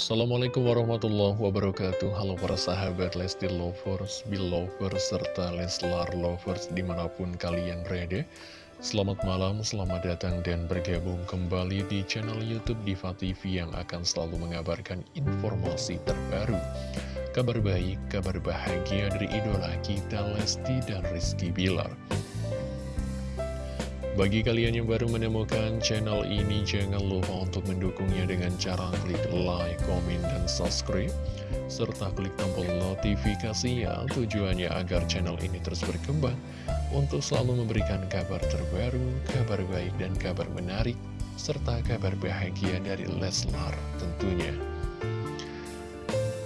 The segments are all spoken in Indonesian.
Assalamualaikum warahmatullahi wabarakatuh. Halo para sahabat Lesti Lovers, Belovers, serta Leslar Lovers di mana pun kalian berada. Selamat malam, selamat datang dan bergabung kembali di channel Youtube Diva TV yang akan selalu mengabarkan informasi terbaru. Kabar baik, kabar bahagia dari idola kita Lesti dan Rizky Bilar bagi kalian yang baru menemukan channel ini, jangan lupa untuk mendukungnya dengan cara klik like, komen, dan subscribe. Serta klik tombol notifikasi ya, tujuannya agar channel ini terus berkembang untuk selalu memberikan kabar terbaru, kabar baik, dan kabar menarik, serta kabar bahagia dari Leslar tentunya.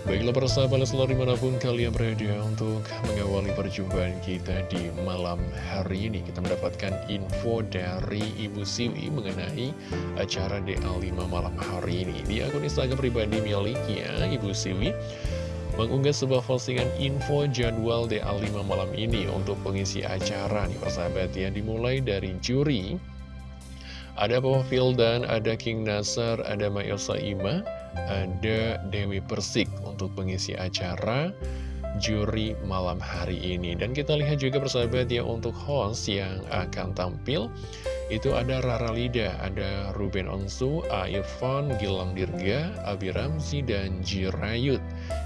Baiklah persahabat Leslar di mana pun kalian berada untuk mengawali perjumpaan kita di malam hari ini. Kita mendapatkan info dari Ibu Siwi mengenai acara DA5 malam hari ini. Di akun Instagram pribadi miliknya Ibu Siwi mengunggah sebuah postingan info jadwal DA5 malam ini untuk pengisi acara nih persahabat ya. Dimulai dari juri. Ada Papa Fildan, ada King Nasar, ada Mayo Saima, ada Dewi Persik untuk pengisi acara juri malam hari ini. Dan kita lihat juga persahabat ya untuk host yang akan tampil itu ada Rara Lida, ada Ruben Onsu, Aifon, Gilang Dirga, Abi Ramzi, dan Jirayut.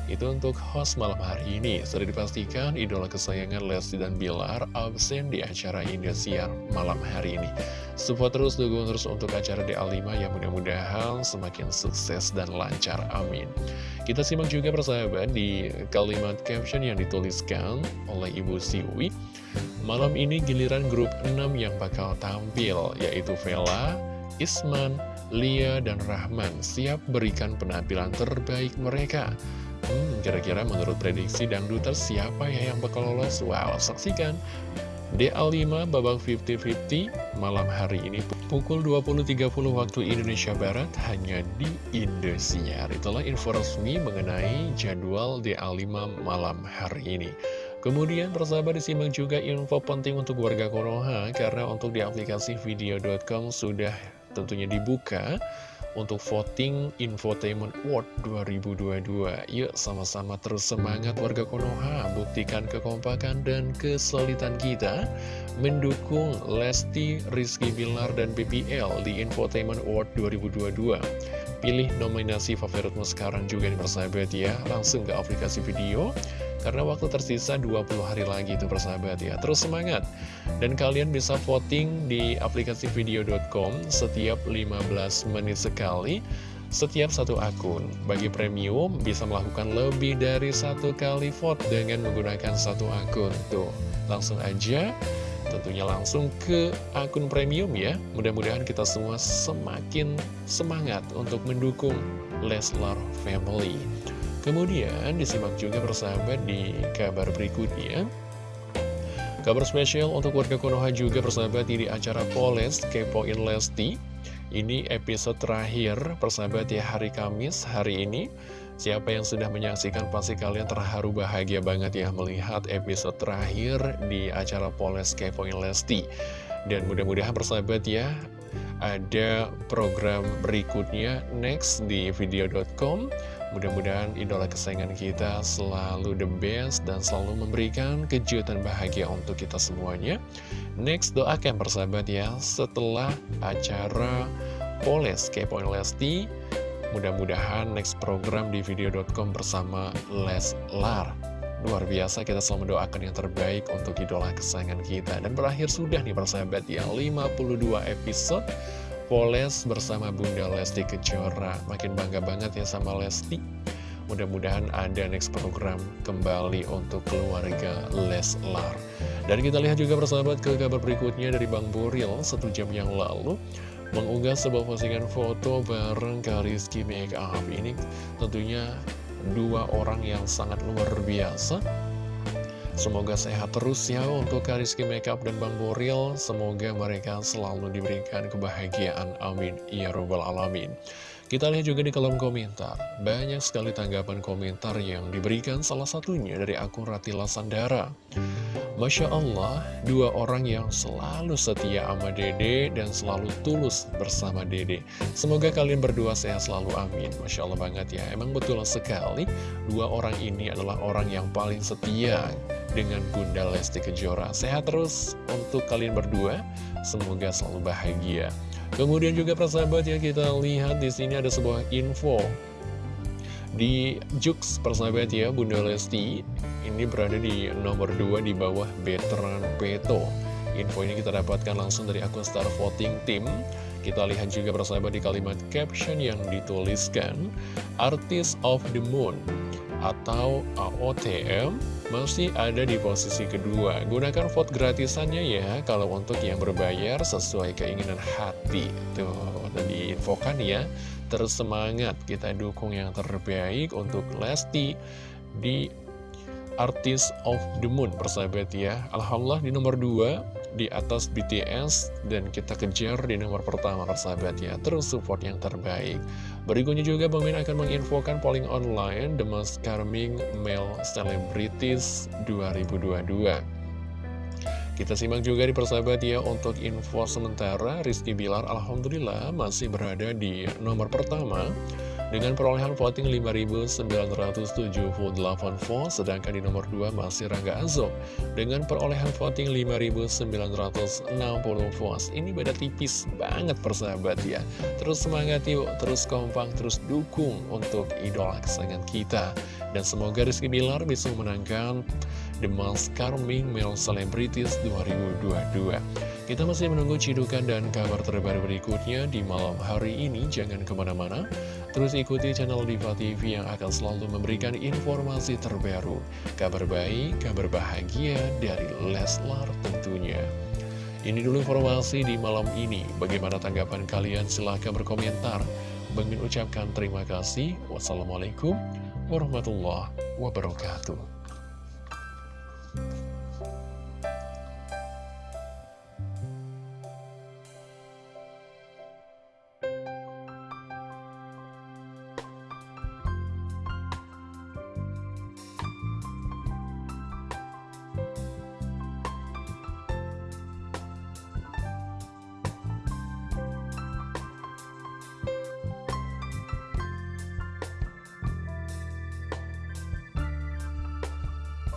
Itu untuk host malam hari ini. Sudah dipastikan idola kesayangan Lesti dan Bilar absen di acara Indosiar malam hari ini. Support terus, dukung terus untuk acara DA5 yang mudah-mudahan semakin sukses dan lancar. Amin. Kita simak juga persahabat di kalimat caption yang dituliskan oleh Ibu Siwi. Malam ini giliran grup 6 yang bakal tampil, yaitu Vela, Isman, Lia, dan Rahman siap berikan penampilan terbaik mereka. Hmm, kira-kira menurut prediksi dangduters siapa ya yang bakal lolos? Wow, saksikan DA5 babak 50-50 malam hari ini pukul 20.30 waktu Indonesia Barat hanya di Indosiar. Itulah info resmi mengenai jadwal DA5 malam hari ini. Kemudian persahabat disimak juga info penting untuk warga Konoha karena untuk di aplikasi video.com sudah tentunya dibuka untuk voting Infotainment Award 2022. Yuk sama-sama terus semangat warga Konoha, buktikan kekompakan dan kesulitan kita mendukung Lesti, Rizky Bilar, dan BBL di Infotainment Award 2022. Pilih nominasi favoritmu sekarang juga nih persahabat ya, langsung ke aplikasi video karena waktu tersisa 20 hari lagi itu persahabat ya. Terus semangat. Dan kalian bisa voting di aplikasi video.com Setiap 15 menit sekali. Setiap satu akun Bagi premium bisa melakukan lebih dari satu kali vote Dengan menggunakan satu akun. Tuh langsung aja. Tentunya langsung ke akun premium ya. Mudah-mudahan kita semua semakin semangat untuk mendukung Leslar Family Kemudian disimak juga persahabat di kabar berikutnya. Kabar spesial untuk warga Konoha juga persahabat di acara Poles Kepoin Lesti. Ini episode terakhir persahabat ya hari Kamis hari ini. Siapa yang sudah menyaksikan pasti kalian terharu bahagia banget ya melihat episode terakhir di acara Poles Kepoin Lesti. Dan mudah-mudahan persahabat ya ada program berikutnya next di video.com Mudah-mudahan idola kesayangan kita selalu the best dan selalu memberikan kejutan bahagia untuk kita semuanya. Next, doakan persahabat ya, setelah acara Poles Kepoin Lesti, mudah-mudahan next program di video.com bersama Leslar. Luar biasa kita selalu mendoakan yang terbaik untuk idola kesayangan kita. Dan berakhir sudah nih persahabat ya, 52 episode Poles bersama Bunda Lesti Kejora. Makin bangga banget ya sama Lesti. Mudah-mudahan ada next program kembali untuk keluarga Leslar. Dan kita lihat juga persahabat ke kabar berikutnya dari Bang Buril Satu jam yang lalu Mengunggah sebuah postingan foto bareng Kariski Makeup. Ini tentunya dua orang yang sangat luar biasa Semoga sehat terus ya untuk Kariski Makeup dan Bang Boril. Semoga mereka selalu diberikan kebahagiaan. Amin. Ya Robbal Alamin. Kita lihat juga di kolom komentar, banyak sekali tanggapan komentar yang diberikan salah satunya dari akun Ratila Sandara. Masya Allah, dua orang yang selalu setia sama dede dan selalu tulus bersama dede. Semoga kalian berdua sehat selalu, amin. Masya Allah banget ya, emang betul sekali, dua orang ini adalah orang yang paling setia dengan Bunda Lesti Kejora. Sehat terus untuk kalian berdua, semoga selalu bahagia. Kemudian juga persahabat ya kita lihat di sini ada sebuah info di Jux persahabat ya Bunda Lesti ini berada di nomor 2 di bawah Veteran Peto. Info ini kita dapatkan langsung dari akun Star Voting Team. Kita lihat juga persahabat di kalimat caption yang dituliskan Artist of the Moon atau AOTM masih ada di posisi kedua. Gunakan vote gratisannya ya kalau untuk yang berbayar sesuai keinginan hati. Tuh, tadi infokan ya. Terus semangat kita dukung yang terbaik untuk Lesti di Artist of the Moon persahabat ya Alhamdulillah di nomor 2 di atas BTS dan kita kejar di nomor pertama persahabat ya. Terus support yang terbaik. Berikutnya juga Bang Min akan menginfokan polling online The Most Charming Male Celebrities 2022 kita simak juga di persahabat ya untuk info sementara Rizky Bilar Alhamdulillah masih berada di nomor pertama dengan perolehan voting 5.978 vote, sedangkan di nomor 2 masih Rangga Azob dengan perolehan voting 5.960 vote. Ini beda tipis banget persahabat ya. Terus semangat yuk, terus kompak, terus dukung untuk idola kesayangan kita. Dan semoga Rizky Bilar bisa memenangkan The Most Charming Male Celebrities 2022. Kita masih menunggu cidukan dan kabar terbaru berikutnya di malam hari ini. Jangan ke mana-mana, terus ikuti channel Diva TV yang akan selalu memberikan informasi terbaru. Kabar baik, kabar bahagia dari Leslar tentunya. Ini dulu informasi di malam ini. Bagaimana tanggapan kalian? Silahkan berkomentar. Bangin ucapkan terima kasih. Wassalamualaikum warahmatullahi wabarakatuh.